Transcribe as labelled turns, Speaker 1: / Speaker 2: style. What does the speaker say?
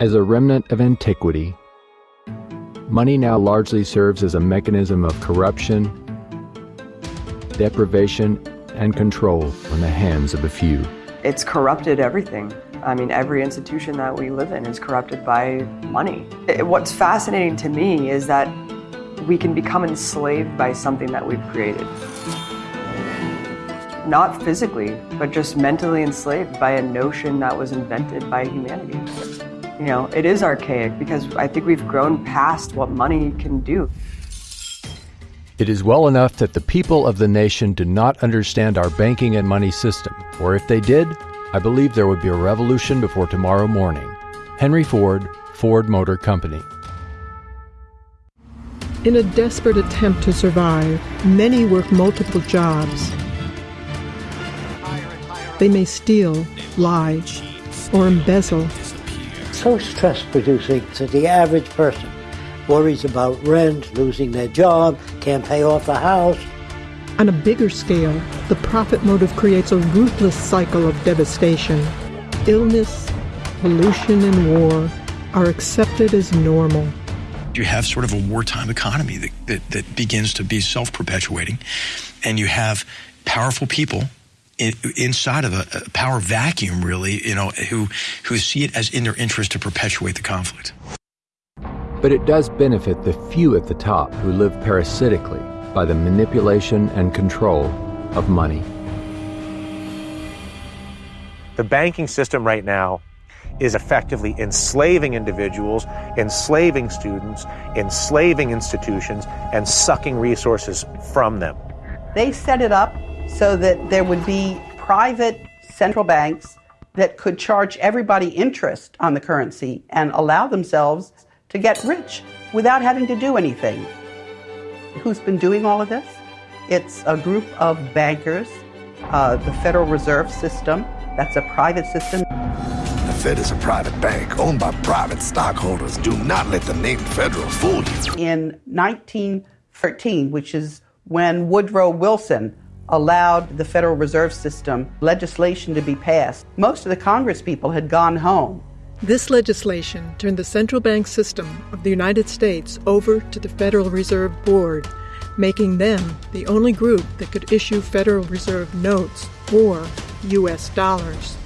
Speaker 1: As a remnant of antiquity, money now largely serves as a mechanism of corruption, deprivation, and control in the hands of a few.
Speaker 2: It's corrupted everything. I mean, every institution that we live in is corrupted by money. It, what's fascinating to me is that we can become enslaved by something that we've created. Not physically, but just mentally enslaved by a notion that was invented by humanity. You know, it is archaic because I think we've grown past what money can do.
Speaker 1: It is well enough that the people of the nation do not understand our banking and money system, or if they did, I believe there would be a revolution before tomorrow morning. Henry Ford, Ford Motor Company.
Speaker 3: In a desperate attempt to survive, many work multiple jobs. They may steal, lie, or embezzle.
Speaker 4: So stress producing that the average person worries about rent, losing their job, can't pay off the house,
Speaker 3: on a bigger scale, the profit motive creates a ruthless cycle of devastation. Illness, pollution, and war are accepted as normal.
Speaker 5: You have sort of a wartime economy that, that, that begins to be self perpetuating, and you have powerful people in, inside of a, a, power vacuum, really, you know, who, who see it as in their interest to perpetuate the conflict.
Speaker 1: But it does benefit the few at the top who live parasitically by the manipulation and control of money.
Speaker 6: The banking system right now is effectively enslaving individuals, enslaving students, enslaving institutions, and sucking resources from them.
Speaker 7: They set it up so that there would be private central banks that could charge everybody interest on the currency and allow themselves to get rich without having to do anything. Who's been doing all of this? It's a group of bankers, uh, the Federal Reserve System, that's a private system.
Speaker 8: The Fed is a private bank owned by private stockholders. Do not let the name Federal fool you.
Speaker 7: In 1913, which is when Woodrow Wilson allowed the Federal Reserve System legislation to be passed, most of the Congress people had gone home.
Speaker 3: This legislation turned the central bank system of the United States over to the Federal Reserve Board, making them the only group that could issue Federal Reserve notes or U.S. dollars.